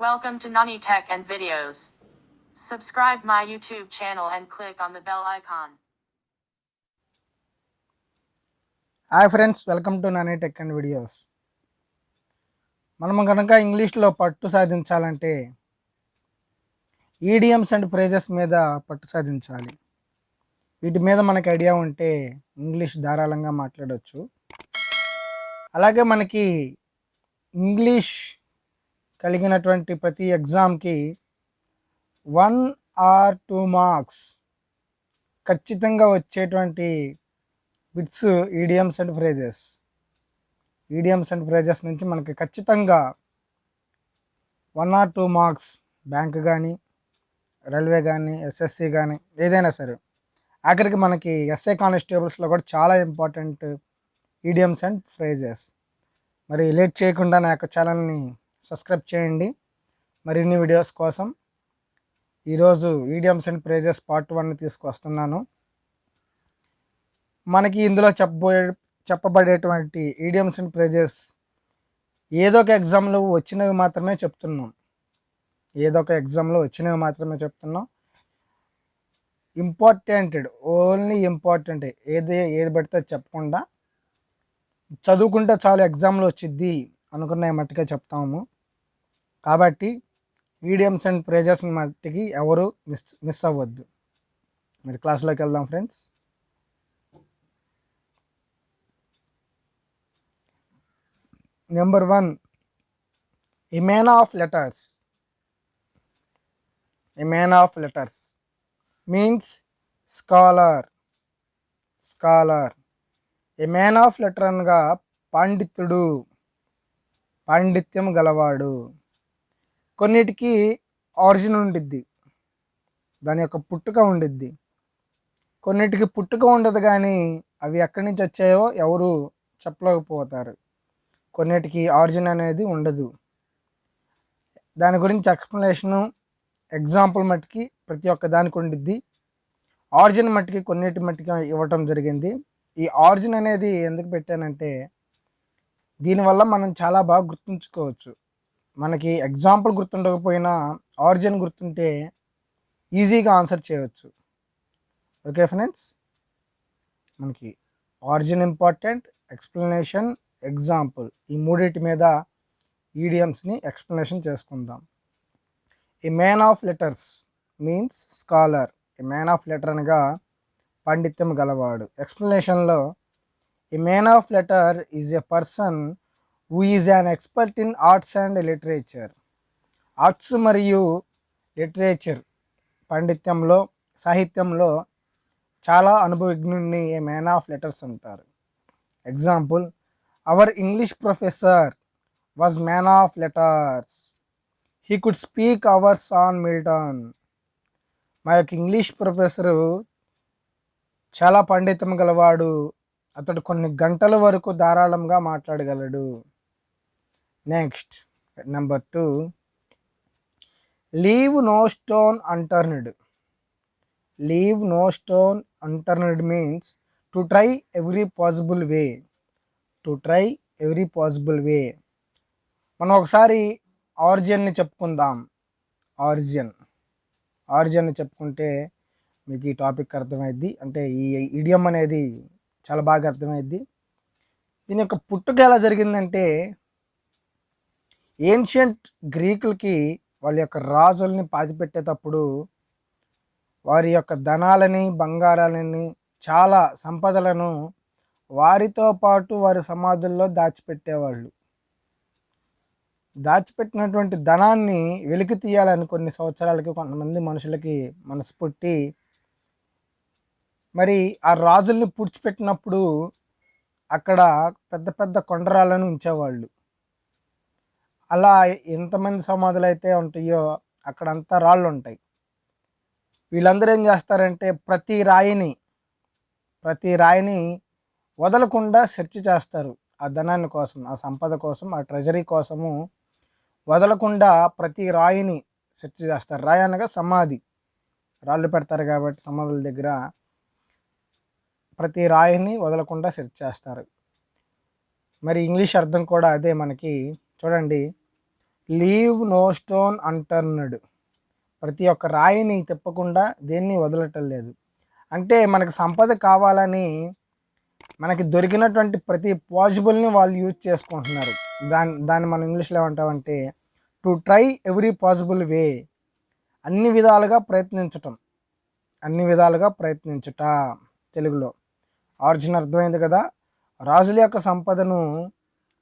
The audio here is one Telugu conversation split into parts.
Welcome to Nani Tech and Videos. Subscribe my YouTube channel and click on the bell icon. Hi friends welcome to Nani tech and videos మనం కనుక ఇంగ్లీష్లో పట్టు సాధించాలంటే ఈడియమ్స్ అండ్ ఫ్రేజెస్ మీద పట్టు సాధించాలి వీటి మీద మనకి ఐడియా ఉంటే ఇంగ్లీష్ ధారాళంగా మాట్లాడవచ్చు అలాగే మనకి ఇంగ్లీష్ కలిగినటువంటి ప్రతి ఎగ్జామ్కి వన్ ఆర్ టూ మార్క్స్ ఖచ్చితంగా వచ్చేటువంటి bits idioms and phrases. Idioms and phrases నుంచి మనకి ఖచ్చితంగా one or two marks bank కానీ రైల్వే కానీ ఎస్ఎస్సి కానీ ఏదైనా సరే. ఆఖరికి మనకి ఎస్ఏ కానిస్టేబుల్స్లో కూడా చాలా ఇంపార్టెంట్ ఈడియమ్స్ అండ్ ఫ్రేజెస్. మరి లేట్ చేయకుండా నా యొక్క ఛానల్ని సబ్స్క్రైబ్ చేయండి. మరిన్ని వీడియోస్ కోసం ఈరోజు idioms and phrases part one తీసుకొస్తున్నాను. మనకి ఇందులో చెప్పబోయే చెప్పబడేటువంటి ఈడియమ్స్ అండ్ ప్రైజెస్ ఏదో ఒక ఎగ్జామ్లో వచ్చినవి మాత్రమే చెప్తున్నాం. ఏదో ఒక ఎగ్జామ్లో వచ్చినవి మాత్రమే చెప్తున్నాం. ఇంపార్టెంటెడ్ ఓన్లీ ఇంపార్టెంట్ ఏది ఏది పడితే చెప్పకుండా చదువుకుంటే చాలా ఎగ్జామ్లో వచ్చిద్ది అనుకున్న మట్టుగా చెప్తాము. కాబట్టి మీడియమ్స్ అండ్ ప్రేజర్స్ మట్టికి ఎవరు మిస్ మిస్ అవ్వద్దు. మీరు క్లాస్లోకి వెళ్దాం friends number one a of letters a man of letters means scholar scholar a man of letter అనగా పండితుడు పాండిత్యం గలవాడు. కొన్నిటికి ఆరిజిన్ ఉండిద్ది. దాని యొక్క పుట్టుక ఉండిద్ది. కొన్నిటికి పుట్టుక ఉండదు కానీ అవి ఎక్కడి నుంచి వచ్చాయో ఎవరు చెప్పలేకపోతారు. కొన్నిటికి ఆరిజిన్ అనేది ఉండదు. దాని గురించి ఎక్స్ప్లెనేషను ఎగ్జాంపుల్ మట్టుకి ప్రతి ఒక్క దానికి ఉండిద్ది. ఆరిజిన్ మట్టుకి కొన్నిటి మట్టుకి ఇవ్వటం జరిగింది. ఈ ఆరిజిన్ అనేది ఎందుకు పెట్టానంటే దీనివల్ల మనం చాలా బాగా గుర్తుంచుకోవచ్చు. మనకి ఎగ్జాంపుల్ గుర్తుండకపోయినా ఆరిజిన్ గుర్తుంటే ఈజీగా ఆన్సర్ చేయవచ్చు ఓకే ఫ్రెండ్స్ మనకి ఆరిజిన్ ఇంపార్టెంట్ ఎక్స్ప్లెనేషన్ ఎగ్జాంపుల్ ఈ మూడింటి మీద ఈడియమ్స్ని ఎక్స్ప్లెనేషన్ చేసుకుందాం. A man of letters means scholar a man of letter అనగా పాండిత్యం గలవాడు. ఎక్స్ప్లెనేషన్లో a man of letter is a person who is an expert in arts and literature arts మరియు లిటరేచర్ పాండిత్యంలో సాహిత్యంలో చాలా అనుభవజ్ఞుడిని ఏ మ్యాన్ ఆఫ్ లెటర్స్ అంటారు. Example our English professor was man of letters he could speak hours on Milton మా యొక్క ఇంగ్లీష్ ప్రొఫెసరు చాలా పండితం గలవాడు. అతడు కొన్ని గంటల వరకు ధారాళంగా మాట్లాడగలడు. Next number two leave no stone unturned leave no stone unturned means to try every possible way to try every possible way మనం ఒకసారి ఆరిజిన్ని చెప్పుకుందాం. ఆరిజిన్ ఆరిజిన్ చెప్పుకుంటే మీకు ఈ టాపిక్ అర్థమైద్ది. అంటే ఈ ఇడియం అనేది చాలా బాగా అర్థమైద్ది. దీని యొక్క పుట్టుక ఎలా జరిగిందంటే ఏన్షియంట్ గ్రీకులకి వాళ్ళ యొక్క రాజుల్ని పాతిపెట్టేటప్పుడు వారి యొక్క ధనాలని బంగారాలని చాలా సంపదలను వారితో పాటు వారి సమాధుల్లో దాచిపెట్టేవాళ్ళు. దాచిపెట్టినటువంటి ధనాన్ని వెలికి తీయాలని కొన్ని సంవత్సరాలకి కొంతమంది మనుషులకి మనసు పుట్టి మరి ఆ రాజుల్ని పూడ్చిపెట్టినప్పుడు అక్కడ పెద్ద పెద్ద కొండరాలను ఉంచేవాళ్ళు. అలా ఎంతమంది సమాధులు అయితే ఉంటాయో అక్కడంతా రాళ్ళు ఉంటాయి వీళ్ళందరూ ఏం చేస్తారంటే ప్రతి రాయిని ప్రతి రాయిని వదలకుండా సెర్చ్ చేస్తారు. ఆ ధనాన్ని కోసం ఆ సంపద కోసం ఆ ట్రెజరీ కోసము వదలకుండా ప్రతి రాయిని సెర్చ్ చేస్తారు. రాయి అనగా సమాధి. రాళ్ళు పెడతారు కాబట్టి సమాధుల దగ్గర ప్రతి రాయిని వదలకుండా సెర్చ్ చేస్తారు. మరి ఇంగ్లీష్ అర్థం కూడా అదే మనకి. చూడండి. లీవ్ నో స్టోన్ అంటర్నడ్ ప్రతి ఒక్క రాయిని తిప్పకుండా దేన్ని వదలటం లేదు. అంటే మనకు సంపద కావాలని మనకి దొరికినటువంటి ప్రతి పాసిబుల్ని వాళ్ళు యూజ్ చేసుకుంటున్నారు. దాని దాన్ని మనం ఇంగ్లీష్లో ఏమంటామంటే to try every possible way అన్ని విధాలుగా ప్రయత్నించటం. అన్ని విధాలుగా ప్రయత్నించుట తెలుగులో. ఆర్జున్ అర్థమైంది కదా? రాజుల యొక్క సంపదను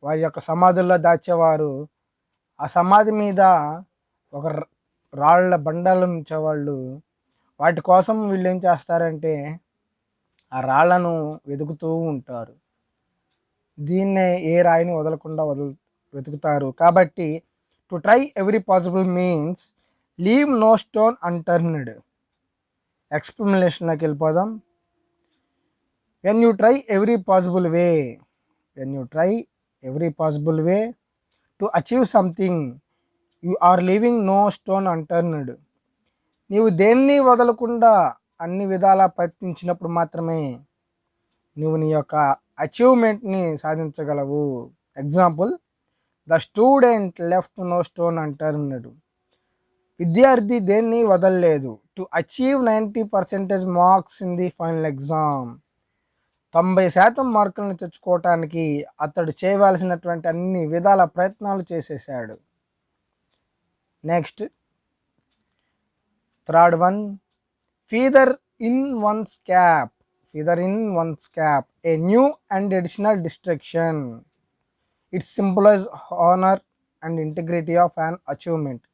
వారి యొక్క సమాధుల్లో దాచేవారు ఆ సమాధి మీద ఒక రాళ్ళ బండలు ఉంచేవాళ్ళు. వాటి కోసం వీళ్ళు ఏం చేస్తారంటే ఆ రాళ్ళను వెతుకుతూ ఉంటారు. దీన్నే ఏ రాయిని వదలకుండా వదల వెతుకుతారు. కాబట్టి to try every possible means leave no stone unturned ఎక్స్ప్లెనేషన్లోకి వెళ్ళిపోదాం. When you try every possible way when you try every possible way to achieve something you are leaving no stone unturned నీవు దేన్ని వదలకుండా అన్ని విధాలా ప్రయత్నించినప్పుడు మాత్రమే నువ్వు నీ యొక్క అచీవ్మెంట్ని సాధించగలవు. Example the student left no stone unturned విద్యార్థి దేన్ని వదలలేదు. To achieve ninety percentage marks in the final exam తొంభై శాతం మార్కులను తెచ్చుకోవటానికి అతడు చేయవలసినటువంటి అన్ని విధాల ప్రయత్నాలు చేసేసాడు next. Third one. Feather in one's cap feather in one's cap a new and additional distraction. It's symbolises honour and integrity of an achievement.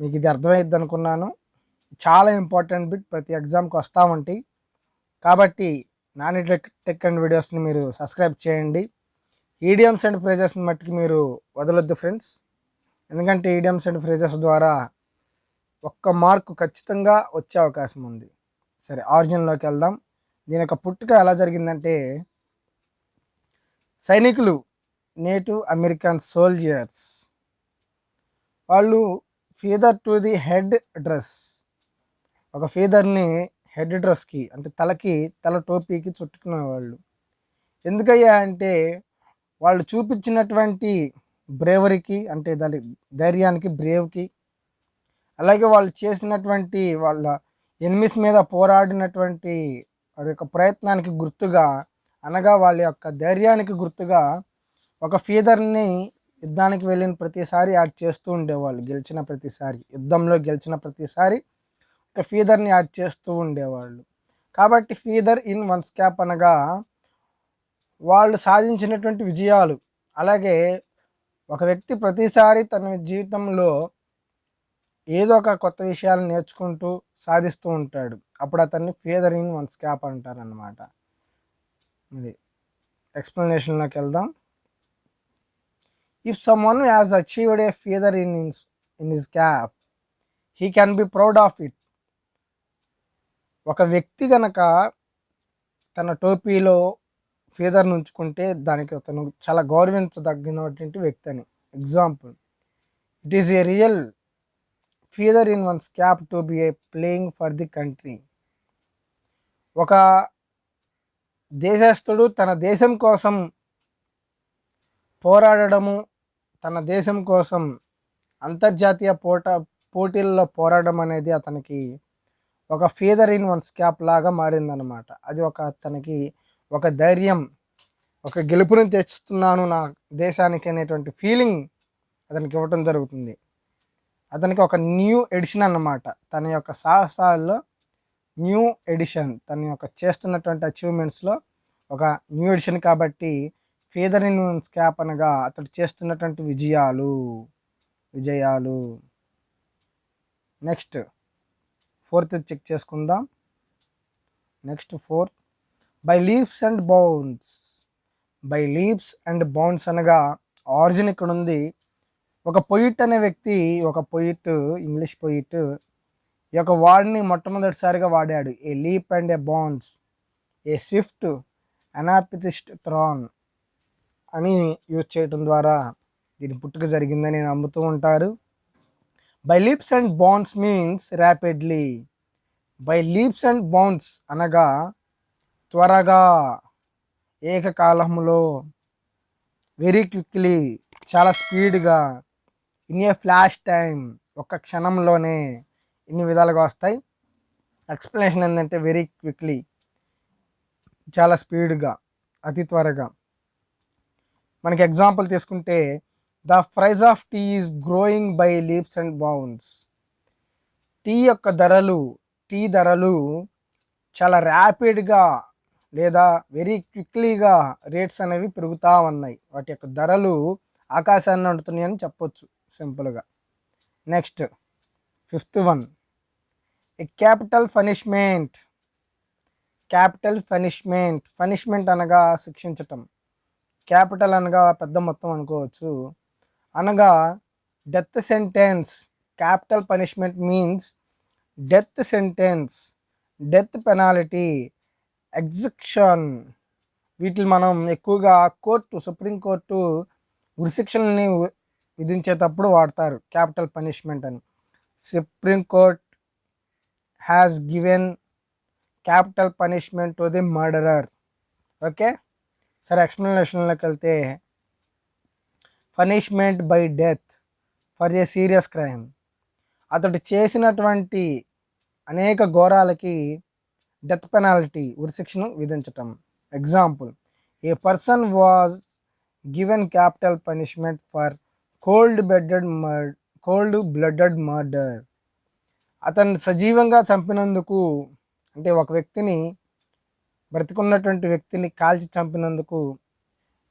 మీకు ఇది అర్థమైద్ది అనుకున్నాను. చాలా ఇంపార్టెంట్ బిట్. ప్రతి ఎగ్జామ్కి వస్తూ ఉంటాయి కాబట్టి నాని టెక్ టెక్ అండ్ వీడియోస్ని మీరు సబ్స్క్రైబ్ చేయండి. ఈడియమ్స్ అండ్ ఫ్రేజెస్ని మట్టుకు మీరు వదలొద్దు ఫ్రెండ్స్. ఎందుకంటే ఈడియమ్స్ అండ్ ఫ్రేజెస్ ద్వారా ఒక్క మార్కు ఖచ్చితంగా వచ్చే అవకాశం ఉంది. సరే ఆరిజిన్లోకి వెళ్దాం. దీని యొక్క పుట్టుక ఎలా జరిగిందంటే సైనికులు నేటివ్ అమెరికన్ సోల్జర్స్ వాళ్ళు feather to the head dress. ఒక ఫీదర్ని హెడ్ డ్రెస్కి అంటే తలకి తల టోపీకి చుట్టుకునేవాళ్ళు. ఎందుకయ్యా అంటే వాళ్ళు చూపించినటువంటి బ్రేవరీకి అంటే దాని ధైర్యానికి బ్రేవ్కి అలాగే వాళ్ళు చేసినటువంటి వాళ్ళ ఎనిమిస్ మీద పోరాడినటువంటి వారి యొక్క ప్రయత్నానికి గుర్తుగా అనగా వాళ్ళ యొక్క ధైర్యానికి గుర్తుగా ఒక ఫీదర్ని యుద్ధానికి వెళ్ళిన ప్రతిసారి యాడ్ చేస్తూ ఉండేవాళ్ళు. గెలిచిన ప్రతిసారి యుద్ధంలో గెలిచిన ప్రతిసారి ఒక ఫీదర్ని యాడ్ చేస్తూ ఉండేవాళ్ళు. కాబట్టి ఫీదర్ ఇన్ వన్స్ క్యాప్ అనగా వాళ్ళు సాధించినటువంటి విజయాలు. అలాగే ఒక వ్యక్తి ప్రతిసారి తన జీవితంలో ఏదో ఒక కొత్త విషయాలు నేర్చుకుంటూ సాధిస్తూ ఉంటాడు. అప్పుడు అతన్ని ఫీదర్ ఇన్ వన్స్ క్యాప్ అంటారు అనమాట ఇది ఎక్స్ప్లెనేషన్లోకి వెళ్దాం. If someone has achieved a feather in ins in his cap he can be proud of it ఒక వ్యక్తి గనక తన టోపీలో ఫీదర్ని ఉంచుకుంటే దానికి అతను చాలా గౌరవించదగినటువంటి వ్యక్తి అని example it is a real feather in one's cap to be a playing for the country ఒక దేశస్థుడు తన దేశం కోసం పోరాడము తన దేశం కోసం అంతర్జాతీయ పోట పోటీల్లో పోరాడడం అనేది అతనికి ఒక ఫీదర్ ఇన్ వన్స్ క్యాప్ లాగా మారిందనమాట అది ఒక అతనికి ఒక ధైర్యం ఒక గెలుపుని తెచ్చుతున్నాను నా దేశానికి అనేటువంటి ఫీలింగ్ అతనికి ఇవ్వటం జరుగుతుంది. అతనికి ఒక న్యూ ఎడిషన్ అన్నమాట. తన యొక్క సాహసాల్లో న్యూ ఎడిషన్ తన యొక్క చేస్తున్నటువంటి అచీవ్మెంట్స్లో ఒక న్యూ ఎడిషన్ కాబట్టి ఫీదర్ ఇన్ వన్స్ క్యాప్ అనగా అతడు చేస్తున్నటువంటి విజయాలు విజయాలు. నెక్స్ట్ ఫోర్త్ చెక్ చేసుకుందాం. Next fourth. By leaves and bounds by leaves and bounds అనగా ఆరిజిన్ ఇక్కడ ఉంది. ఒక పొయిట్ అనే వ్యక్తి ఒక పొయిట్ ఇంగ్లీష్ పొయిట్ ఈ యొక్క వార్డ్ని మొట్టమొదటిసారిగా వాడాడు. A leap and a bound a swift అనాపితిస్ట్ థ్రాన్ అని యూజ్ చేయటం ద్వారా దీని పుట్టుక జరిగిందని నమ్ముతూ ఉంటారు. By leaps and bounds means rapidly by leaps and bounds అనగా త్వరగా ఏకకాలంలో వెరీ క్విక్లీ చాలా స్పీడ్గా ఇన్ ఏ ఫ్లాష్ టైం ఒక్క క్షణంలోనే ఇన్ని విధాలుగా వస్తాయి. ఎక్స్ప్లెనేషన్ ఏంటంటే వెరీ క్విక్లీ చాలా స్పీడ్గా అతి త్వరగా. మనకి ఎగ్జాంపుల్ తీసుకుంటే the price of tea is growing by leaps and bounds. Tea యొక్క ధరలు టీ ధరలు చాలా ర్యాపిడ్గా లేదా వెరీ క్విక్లీగా రేట్స్ అనేవి పెరుగుతూ ఉన్నాయి. వాటి యొక్క ధరలు ఆకాశాన్ని అంటుతున్నాయని చెప్పొచ్చు సింపుల్గా next fifth one a capital punishment capital punishment punishment అనగా శిక్షించటం. క్యాపిటల్ అనగా పెద్ద మొత్తం అనుకోవచ్చు. అనగా death sentence capital punishment means death sentence death penalty execution వీటిని మనం ఎక్కువగా కోర్టు సుప్రీంకోర్టు ఉరిశిక్షల్ని విధించేటప్పుడు వాడతారు క్యాపిటల్ పనిష్మెంట్ అని. Supreme court has given capital punishment to the murderer okay? సరే ఎక్స్ప్లెనేషన్లోకి వెళ్తే punishment by death for a serious crime. అతడు చేసినటువంటి అనేక ఘోరాలకి డెత్ పెనాల్టీ ఉరిశిక్షను విధించటం. Example a person was given capital punishment for cold blooded murder cold blooded murder. అతన్ని సజీవంగా చంపినందుకు అంటే ఒక వ్యక్తిని బ్రతికున్నటువంటి వ్యక్తిని కాల్చి చంపినందుకు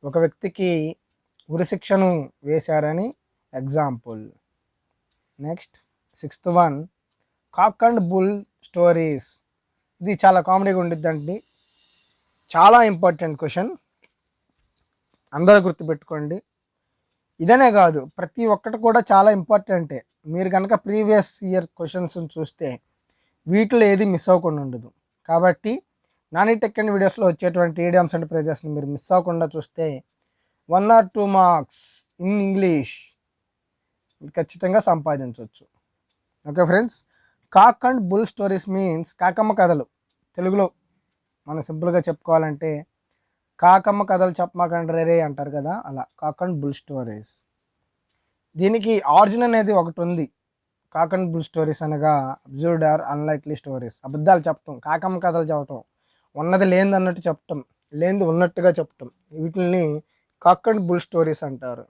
ఒక వ్యక్తికి ఉరిశిక్షను వేశారని example. Next sixth one cock and bull stories. ఇది చాలా కామెడీగా ఉండిద్దండి. చాలా ఇంపార్టెంట్ క్వశ్చన్. అందరూ గుర్తుపెట్టుకోండి. ఇదనే కాదు ప్రతి ఒక్కటి కూడా చాలా ఇంపార్టెంటే. మీరు కనుక ప్రీవియస్ ఇయర్ క్వశ్చన్స్ చూస్తే వీటిలో ఏది మిస్ అవ్వకుండా ఉండదు. కాబట్టి నాని టెక్ అండ్ వీడియోస్లో వచ్చేటువంటి ఈడియమ్స్ అండ్ ప్రైజెస్ని మీరు మిస్ అవ్వకుండా చూస్తే one or two marks in English ఖచ్చితంగా సంపాదించవచ్చు. Okay friends cock and bull stories means కాకమ్మ కథలు. తెలుగులో మనం సింపుల్గా చెప్పుకోవాలంటే కాకమ్మ కథలు చెప్పమాకండి రే అంటారు కదా అలా. Cock and bull stories. దీనికి ఆరిజిన్ అనేది ఒకటి ఉంది. కాక్ అండ్ బుల్ స్టోరీస్ అనగా అబ్జర్వ్డ్ ఆర్ అన్లైక్లీ స్టోరీస్ అబద్ధాలు చెప్పటం కాకమ్మ కథలు చెప్పటం. ఉన్నది లేనిది అన్నట్టు చెప్పటం లేనిది ఉన్నట్టుగా చెప్పటం. వీటిని కక్ అండ్ బుల్ స్టోరీస్ అంటారు.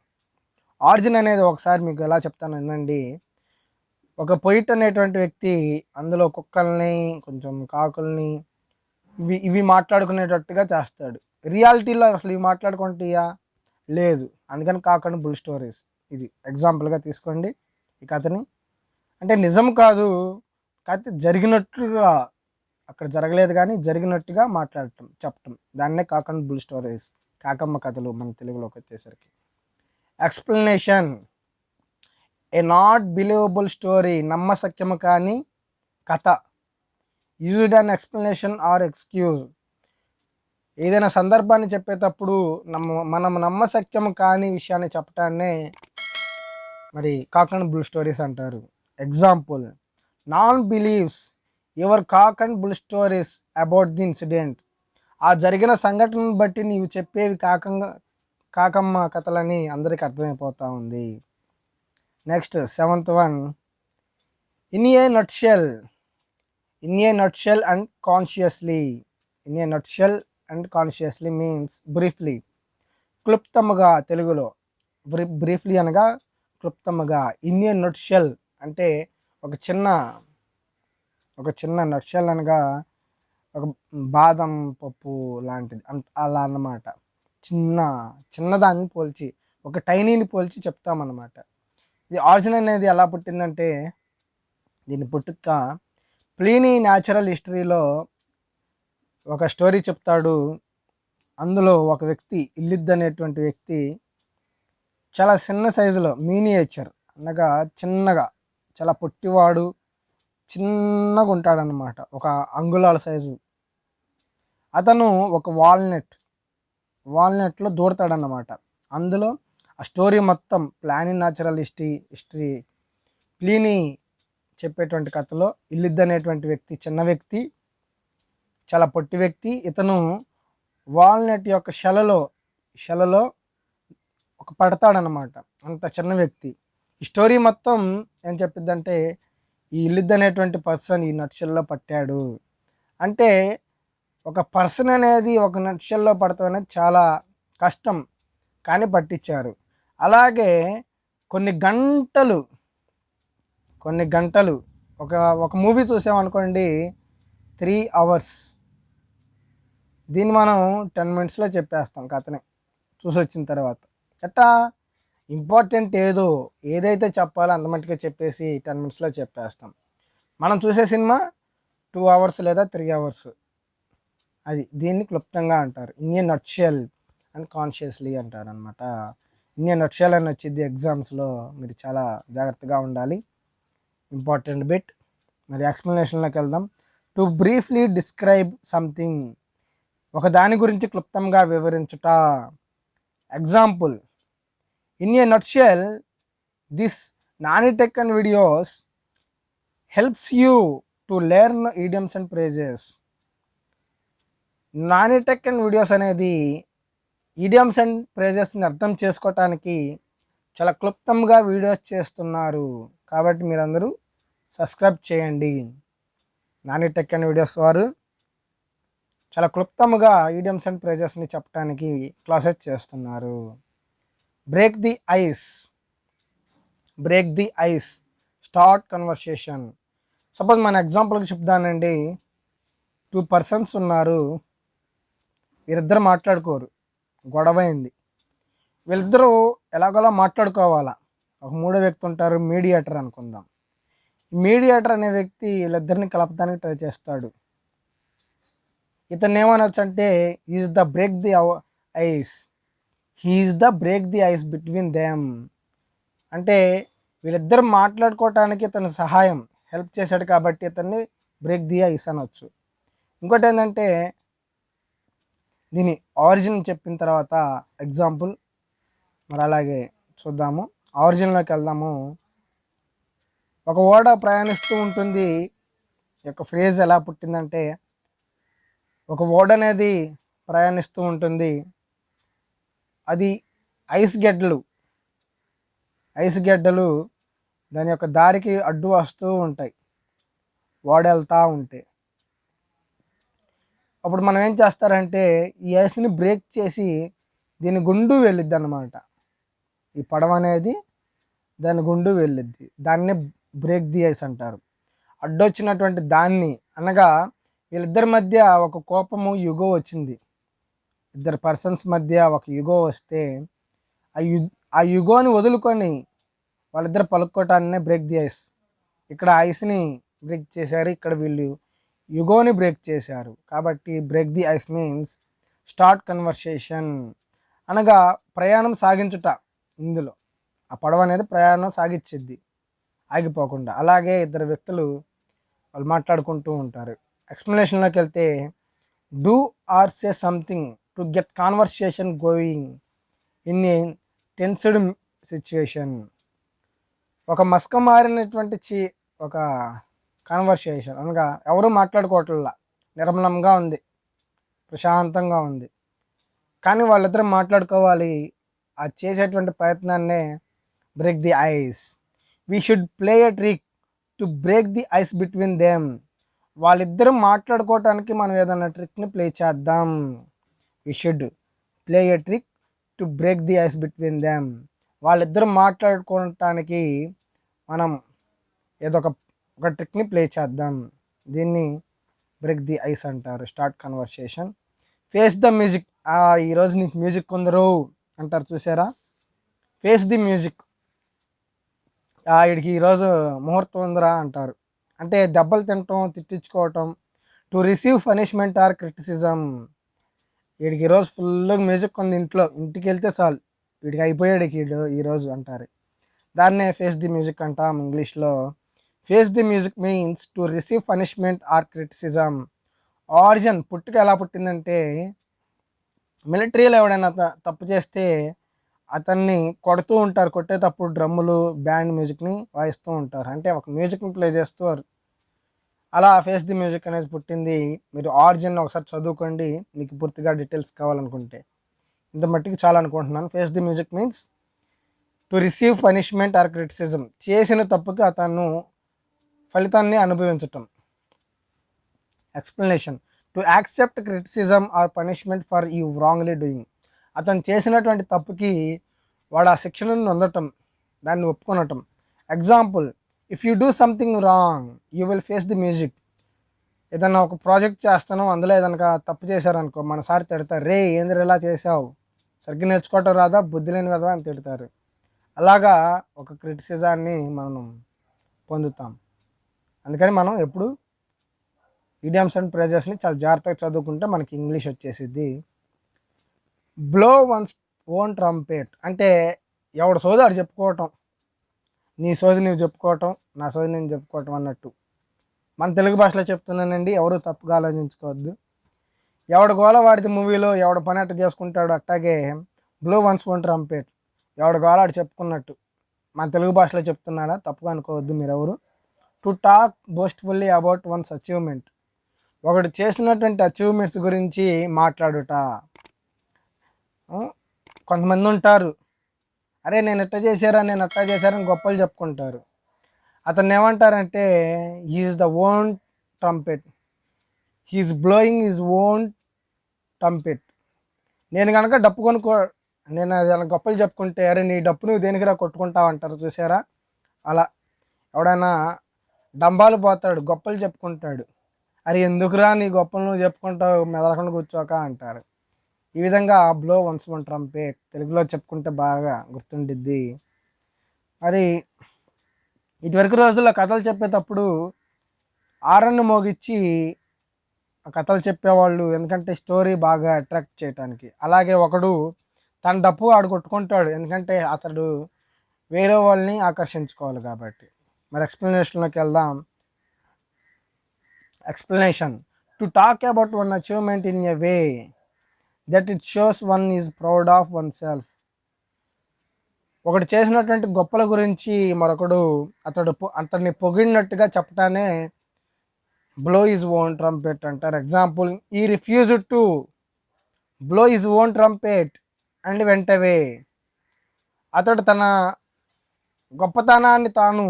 ఆర్జిన్ అనేది ఒకసారి మీకు ఎలా చెప్తాను అనండి ఒక పొయిట్ అనేటువంటి వ్యక్తి అందులో కుక్కల్ని కొంచెం కాకుల్ని ఇవి ఇవి మాట్లాడుకునేటట్టుగా చేస్తాడు. రియాలిటీలో అసలు ఇవి మాట్లాడుకుంటాయా? లేదు. అందుకని కాకండి బుల్ స్టోరీస్ ఇది. ఎగ్జాంపుల్గా తీసుకోండి ఈ కథని. అంటే నిజం కాదు కాకపోతే జరిగినట్టుగా అక్కడ జరగలేదు కానీ జరిగినట్టుగా మాట్లాడటం చెప్పటం. దాన్నే కాకండి బుల్ స్టోరీస్ కాకమ్మ కథలు మన తెలుగులోకి వచ్చేసరికి. Explanation a not believable story నమ్మశక్యము కానీ కథ. Used an explanation or excuse ఏదైనా సందర్భాన్ని చెప్పేటప్పుడు నమ్మ మనం నమ్మశక్యము కాని విషయాన్ని చెప్పటాన్నే మరి కాక్ అండ్ బుల్ స్టోరీస్ అంటారు. Example none believes your cock and bull stories about the incident ఆ జరిగిన సంఘటనను బట్టి నీవు చెప్పేవి కాకంగా కాకమ్మ కథలని అందరికీ అర్థమైపోతూ ఉంది. Next seventh one in a nutshell in a nutshell and consciously in a nutshell and consciously means briefly క్లుప్తముగా తెలుగులో. బ్రీ బ్రీఫ్లీ అనగా క్లుప్తముగా ఇన్ ఏ నట్షెల్ అంటే ఒక చిన్న ఒక చిన్న నట్షెల్ అనగా ఒక బాదం పప్పు లాంటిది. అన్- అలా అన్నమాట. చిన్న చిన్నదాన్ని పోల్చి ఒక టైనీని పోల్చి చెప్తామన్నమాట. ఇది ఆరిజిన్ అనేది ఎలా పుట్టిందంటే దీని పుట్టుక ప్లీనీ న్యాచురల్ హిస్టరీలో ఒక స్టోరీ చెప్తాడు. అందులో ఒక వ్యక్తి ఇల్లిద్ అనేటువంటి వ్యక్తి చాలా చిన్న సైజులో మీనియేచర్ అనగా చిన్నగా చాలా పొట్టివాడు చిన్నగా ఉంటాడనమాట ఒక అంగుళాల సైజు. అతను ఒక వాల్నట్ వాల్నట్లో దూరతాడన్నమాట. అందులో ఆ స్టోరీ మొత్తం ప్లానింగ్ న్యాచురల్ హిస్టరీ హిస్టరీ ప్లీని చెప్పేటువంటి కథలో ఇల్లిద్ అనేటువంటి వ్యక్తి చిన్న వ్యక్తి చాలా పొట్టి వ్యక్తి. ఇతను వాల్నట్ యొక్క శలలో శలలో ఒక పడతాడనమాట అంత చిన్న వ్యక్తి. ఈ స్టోరీ మొత్తం ఏం చెప్పిద్దంటే ఈ ఇల్లిద్ అనేటువంటి పర్సన్ ఈ నక్షల్లో పట్టాడు. అంటే ఒక పర్సన్ అనేది ఒక నక్షల్లో పడతాం అనేది చాలా కష్టం కానీ పట్టించారు. అలాగే కొన్ని గంటలు కొన్ని గంటలు ఒక ఒక మూవీ చూసామనుకోండి త్రీ అవర్స్. దీన్ని మనం టెన్ మినిట్స్లో చెప్పేస్తాం కథని చూసి వచ్చిన తర్వాత. ఎట్టా? ఇంపార్టెంట్ ఏదో ఏదైతే చెప్పాలో అంతమట్టుగా చెప్పేసి టెన్ మినిట్స్లో చెప్పేస్తాం. మనం చూసే సినిమా టూ అవర్స్ లేదా త్రీ అవర్స్. అది దీన్ని క్లుప్తంగా అంటారు. ఇండియన్ నట్షెల్ అండ్ కాన్షియస్లీ అంటారు అనమాట ఇండియన్ నట్షెల్ అని వచ్చింది ఎగ్జామ్స్లో మీరు చాలా జాగ్రత్తగా ఉండాలి. ఇంపార్టెంట్ బిట్ మరి ఎక్స్ప్లెనేషన్లోకి వెళ్దాం. టు బ్రీఫ్లీ డిస్క్రైబ్ సంథింగ్ ఒక దాని గురించి క్లుప్తంగా వివరించుట. Example in a nutshell this Nani tech and videos helps you to learn idioms and phrases Nani tech and videos అనేది ఈడియమ్స్ అండ్ ప్రైజెస్ని అర్థం చేసుకోవటానికి చాలా క్లుప్తంగా వీడియోస్ చేస్తున్నారు. కాబట్టి మీరందరూ సబ్స్క్రైబ్ చేయండి. నానిటెక్ అండ్ వీడియోస్ వారు చాలా క్లుప్తముగా ఈడియమ్స్ అండ్ ప్రైజెస్ని చెప్పడానికి క్లాసెస్ చేస్తున్నారు. Break the ice. Break the ice. Start conversation. Suppose మన ఎగ్జాంపుల్కి చెప్తానండి. టూ పర్సన్స్ ఉన్నారు. వీరిద్దరు మాట్లాడుకోరు. గొడవ అయింది వీళ్ళిద్దరూ ఎలాగోలా మాట్లాడుకోవాలా? ఒక మూడో వ్యక్తి ఉంటారు మీడియేటర్ అనుకుందాం. మీడియేటర్ అనే వ్యక్తి వీళ్ళిద్దరిని కలపడానికి ట్రై చేస్తాడు. ఇతను ఏమనొచ్చు అంటే is the break the ice he's the break the ice between them అంటే వీళ్ళిద్దరు మాట్లాడుకోవటానికి ఇతను సహాయం హెల్ప్ చేశాడు కాబట్టి ఇతన్ని బ్రేక్ ది ఐస్ అనొచ్చు. ఇంకోటి ఏంటంటే దీని ఆరిజిన్ చెప్పిన తర్వాత ఎగ్జాంపుల్ మరి అలాగే చూద్దాము. ఆరిజిన్లోకి వెళ్దాము. ఒక ఓడ ప్రయాణిస్తూ ఉంటుంది. ఈ యొక్క ఫ్రేజ్ ఎలా పుట్టిందంటే ఒక ఓడ అనేది ప్రయాణిస్తూ ఉంటుంది. అది ఐస్ గెడ్డలు. ఐస్ గెడ్డలు దాని యొక్క దారికి అడ్డు వస్తూ ఉంటాయి. ఓడ వెళ్తూ ఉంటే. అప్పుడు మనం ఏం చేస్తారంటే ఈ ఐస్ని బ్రేక్ చేసి దీని గుండు వెళ్ళిద్ది అనమాట ఈ పడవ అనేది దాని గుండు వెళ్ళిద్ది. దాన్ని బ్రేక్ ది ఐస్ అంటారు. అడ్డొచ్చినటువంటి దాన్ని అనగా వీళ్ళిద్దరి మధ్య ఒక కోపము యుగో వచ్చింది. ఇద్దరు పర్సన్స్ మధ్య ఒక యుగో వస్తే ఆ యు ఆ యుగోని వదులుకొని వాళ్ళిద్దరు పలుక్కోవటాన్నే బ్రేక్ ది ఐస్. ఇక్కడ ఐస్ని బ్రేక్ చేశారు. ఇక్కడ వీళ్ళు యుగోని బ్రేక్ చేశారు. కాబట్టి break the ice means start conversation అనగా ప్రయాణం సాగించుట ఇందులో. ఆ పడవ అనేది ప్రయాణం సాగించిద్ది ఆగిపోకుండా. అలాగే ఇద్దరు వ్యక్తులు వాళ్ళు మాట్లాడుకుంటూ ఉంటారు. ఎక్స్ప్లెనేషన్లోకి వెళ్తే do or say something to get conversation going in a tensed situation ఒక మస్క మారినటువంటి చి ఒక కాన్వర్సేషన్ అనగా ఎవరు మాట్లాడుకోవట్లా నిర్మలంగా ఉంది. ప్రశాంతంగా ఉంది. కానీ వాళ్ళిద్దరు మాట్లాడుకోవాలి. ఆ చేసేటువంటి ప్రయత్నాన్నే break the ice we should play a trick to break the ice between them వాళ్ళిద్దరూ మాట్లాడుకోవటానికి మనం ఏదైనా ట్రిక్ని ప్లే చేద్దాం. We should play a trick to break the ice between them వాళ్ళిద్దరూ మాట్లాడుకోవటానికి మనం ఏదో ఒక ట్రిక్ని ప్లే చేద్దాం. దీన్ని బ్రేక్ ది ఐస్ అంటారు. Start conversation. Face the music. ఈరోజు నీకు మ్యూజిక్ కొందరు అంటారు చూసారా? Face the music. వీడికి ఈరోజు ముహూర్తం ఉందిరా అంటారు. అంటే దెబ్బలు తినటం తిట్టించుకోవటం to receive punishment or criticism వీడికి ఈరోజు ఫుల్గా మ్యూజిక్ ఉంది ఇంట్లో. ఇంటికి వెళ్తే చాలు. వీడికి అయిపోయాడు ఈరోజు అంటారు. దాన్నే ఫేస్ ది మ్యూజిక్ అంటాం ఇంగ్లీష్లో. Face the music means to receive punishment or criticism origin పుట్టుక ఎలా పుట్టిందంటే మిలిటరీలో ఎవడైనా తప్పు చేస్తే అతన్ని కొడుతూ ఉంటారు. కొట్టేటప్పుడు డ్రమ్ములు బ్యాండ్ మ్యూజిక్ని వాయిస్తూ ఉంటారు. అంటే ఒక మ్యూజిక్ని ప్లే చేస్తారు అలా ఫేస్ ది మ్యూజిక్ అనేది పుట్టింది. మీరు ఆరిజిన్ ఒకసారి చదువుకోండి. మీకు పూర్తిగా డీటెయిల్స్ కావాలనుకుంటే. ఇంత మట్టికి చాలా అనుకుంటున్నాను. Face the music means to receive punishment or criticism చేసిన తప్పుకి అతను ఫలితాన్ని అనుభవించటం. Explanation to accept criticism or punishment for you wrongly doing అతను చేసినటువంటి తప్పుకి వాడు ఆ శిక్షణను నొందటం దాన్ని ఒప్పుకొనటం. Example if you do something wrong you will face the music ఏదైనా ఒక ప్రాజెక్ట్ చేస్తాను అందులో ఏదనక తప్పు చేశారనుకో మన సార్ తిడతారు రే ఏంద్ర ఇలా చేసావు సరిగ్గా నేర్చుకోవటం రాదా? బుద్ధి లేని కదా అని తిడతారు. అలాగా ఒక క్రిటిసిజాన్ని మనం పొందుతాం. అందుకని మనం ఎప్పుడు ఈడియమ్స్ అండ్ ప్రైజెస్ని చాలా జాగ్రత్తగా చదువుకుంటే మనకి ఇంగ్లీష్ వచ్చేసిద్ది. బ్లో వన్స్ ఓన్ ట్రంపేట్ అంటే ఎవడు సోది ఆడు చెప్పుకోవటం నీ సోది నువ్వు చెప్పుకోవటం నా సోది నేను చెప్పుకోవటం అన్నట్టు. మన తెలుగు భాషలో చెప్తున్నానండి ఎవరు తప్పుగా ఆలోచించుకోవద్దు. ఎవడు గోల వాడితే మూవీలో ఎవడ పని అట్ట చేసుకుంటాడు అట్టాగే బ్లో వన్స్ ఓన్ ట్రంపేట్ ఎవడు గోల ఆడు చెప్పుకున్నట్టు. మన తెలుగు భాషలో చెప్తున్నాడా? తప్పుగా అనుకోవద్దు మీరెవరు. To talk boastfully about one's achievement. ఒకడు చేసినటువంటి అచీవ్మెంట్స్ గురించి మాట్లాడుట. కొంతమంది ఉంటారు. అరే నేను ఎట్ట చేశారా? నేను అట్టా చేశారని గొప్పలు చెప్పుకుంటారు. అతన్ని ఏమంటారంటే his the own trumpet he's blowing his own trumpet నేను కనుక డప్పు కొనుక్కో నేను అది అలా గొప్పలు చెప్పుకుంటే అరే నీ డప్పు నువ్వు దేనికిరా కొట్టుకుంటావు? అంటారు. చూసారా? అలా. ఎవడైనా డంబాలు పోతాడు గొప్పలు చెప్పుకుంటాడు. అరే ఎందుకురా నీ గొప్పలు నువ్వు చెప్పుకుంటావు మెదలకుండా కూర్చోక అంటారు. ఈ విధంగా బ్లో వన్స్ వన్ ట్రంపే తెలుగులో చెప్పుకుంటే బాగా గుర్తుండిద్ది. మరి ఇటువరకు రోజుల్లో కథలు చెప్పేటప్పుడు ఆరన్ను మోగిచ్చి ఆ కథలు చెప్పేవాళ్ళు ఎందుకంటే స్టోరీ బాగా అట్రాక్ట్ చేయడానికి అలాగే ఒకడు తన డప్పు ఆడు కొట్టుకుంటాడు ఎందుకంటే అతడు వేరే వాళ్ళని ఆకర్షించుకోవాలి కాబట్టి. మరి ఎక్స్ప్లెనేషన్లోకి వెళ్దాం. Explanation to talk about one achievement in a way that it shows one is proud of oneself ఒకడు చేసినటువంటి గొప్పల గురించి మరొకడు అతడు పొ- అతన్ని పొగిడినట్టుగా చెప్పటానే బ్లో ఈజ్ ఓన్ ట్రంపెట్ అంటారు. Example he refuse to blow his own trumpet and వెంటవే అతడు తన గొప్పతనాన్ని తాను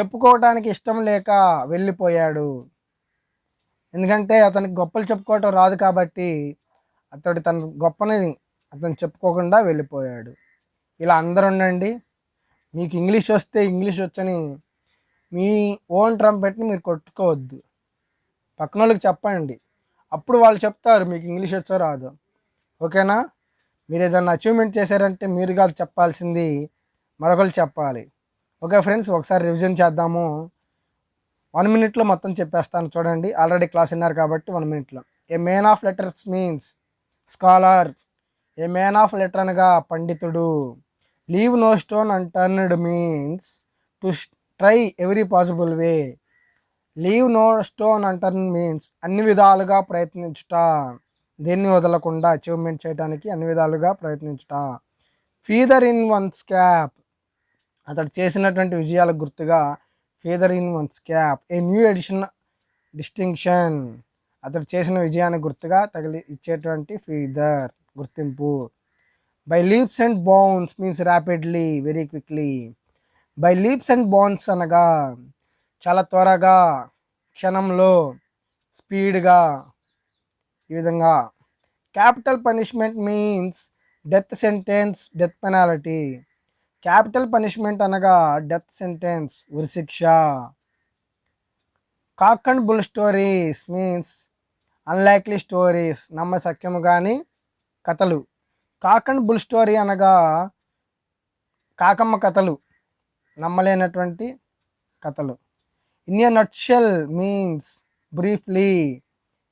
చెప్పుకోవడానికి ఇష్టం లేక వెళ్ళిపోయాడు. ఎందుకంటే అతనికి గొప్పలు చెప్పుకోవటం రాదు కాబట్టి అతడు తన గొప్పని అతను చెప్పుకోకుండా వెళ్ళిపోయాడు. ఇలా అందరు ఉండండి మీకు ఇంగ్లీష్ వస్తే ఇంగ్లీష్ వచ్చని మీ ఓన్ ట్రంపెట్ని మీరు కొట్టుకోవద్దు. పక్కన వాళ్ళకి చెప్పండి. అప్పుడు వాళ్ళు చెప్తారు మీకు ఇంగ్లీష్ వచ్చో రాదు. ఓకేనా? మీరు ఏదైనా అచీవ్మెంట్ చేశారంటే మీరు కాదు చెప్పాల్సింది. మరొకరు చెప్పాలి. ఓకే ఫ్రెండ్స్ ఒకసారి రివిజన్ చేద్దాము. వన్ మినిట్లో మొత్తం చెప్పేస్తాను చూడండి. ఆల్రెడీ క్లాస్ విన్నారు కాబట్టి వన్ మినిట్లో a man of letters means scholar a man of letter అనగా పండితుడు. Leave no stone unturned means to try every possible way leave no stone unturned means అన్ని విధాలుగా ప్రయత్నించుట. దేన్ని వదలకుండా అచీవ్మెంట్ చేయడానికి అన్ని విధాలుగా ప్రయత్నించుట. ఫీదర్ ఇన్ వన్స్ క్యాప్ అతడు చేసినటువంటి విజయాలకు గుర్తుగా feather in one's cap a new addition distinction. అతడు చేసిన విజయానికి గుర్తుగా తగిలి ఇచ్చేటువంటి ఫీదర్ గుర్తింపు. By leaps and bounds means rapidly very quickly. By leaps and bounds అనగా చాలా త్వరగా క్షణంలో స్పీడ్గా ఈ విధంగా. Capital punishment means death sentence death penalty. Capital punishment అనగా డెత్ సెంటెన్స్ ఉరిశిక్ష cock and bull stories means unlikely stories నమ్మ సఖ్యము కానీ కథలు. కాక్ అండ్ బుల్ స్టోరీ అనగా కాకమ్మ కథలు నమ్మలేనటువంటి కథలు. In a nutshell means briefly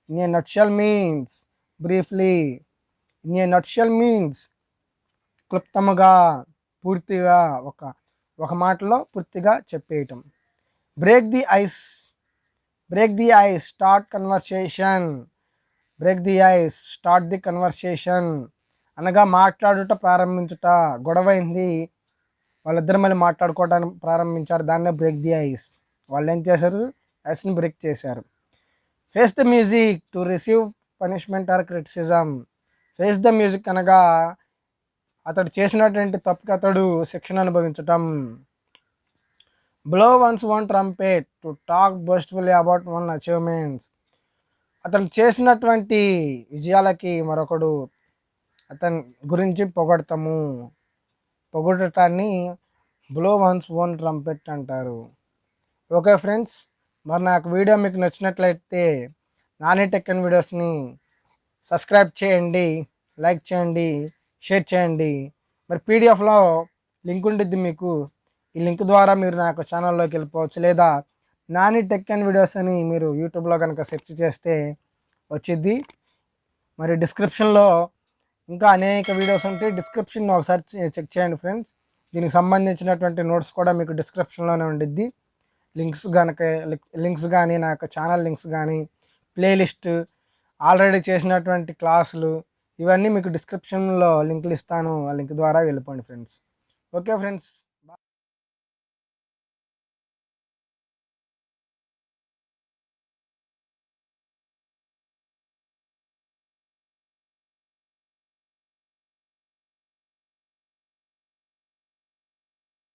in a nutshell means briefly in a nutshell means క్లుప్తముగా పూర్తిగా ఒక ఒక మాటలో పూర్తిగా చెప్పేయటం. Break the ice break the ice start conversation break the ice start the conversation అనగా మాట్లాడుట ప్రారంభించుట. గొడవైంది. వాళ్ళిద్దరు మళ్ళీ మాట్లాడుకోవడానికి ప్రారంభించారు. దాన్నే బ్రేక్ ది ఐస్ వాళ్ళు ఏం చేశారు ఐస్ని బ్రేక్ చేశారు. Face the music to receive punishment or criticism face the music అనగా అతడు చేసినటువంటి తప్పుకి అతడు శిక్షణ అనుభవించటం. Blow one's one trumpet to talk boastfully about one achievements అతను చేసినటువంటి విజయాలకి మరొకడు అతని గురించి పొగడతాము. పొగడటాన్ని బ్లో వన్స్ ఓన్ ట్రంపెట్ అంటారు. ఓకే ఫ్రెండ్స్ మరి నాకు వీడియో మీకు నచ్చినట్లయితే నాని టెక్కన్ వీడియోస్ని సబ్స్క్రైబ్ చేయండి లైక్ చేయండి. షేర్ చేయండి. మరి పీడిఎఫ్లో లింక్ ఉంటుంది మీకు. ఈ లింక్ ద్వారా మీరు నా యొక్క ఛానల్లోకి వెళ్ళిపోవచ్చు. లేదా నాని టెక్ అండ్ వీడియోస్ అని మీరు యూట్యూబ్లో కనుక సెర్చ్ చేస్తే వచ్చిద్ది. మరి డిస్క్రిప్షన్లో ఇంకా అనేక వీడియోస్ ఉంటాయి. డిస్క్రిప్షన్ ఒకసారి చెక్ చేయండి ఫ్రెండ్స్. దీనికి సంబంధించినటువంటి నోట్స్ కూడా మీకు డిస్క్రిప్షన్లోనే ఉండిద్ది. లింక్స్ కనుక లింక్స్ కానీ నా ఛానల్ లింక్స్ కానీ ప్లేలిస్ట్ ఆల్రెడీ చేసినటువంటి క్లాసులు ఇవన్నీ మీకు డిస్క్రిప్షన్లో లింకులు ఇస్తాను ఆ లింక్ ద్వారా వెళ్ళిపోండి ఫ్రెండ్స్ ఓకే ఫ్రెండ్స్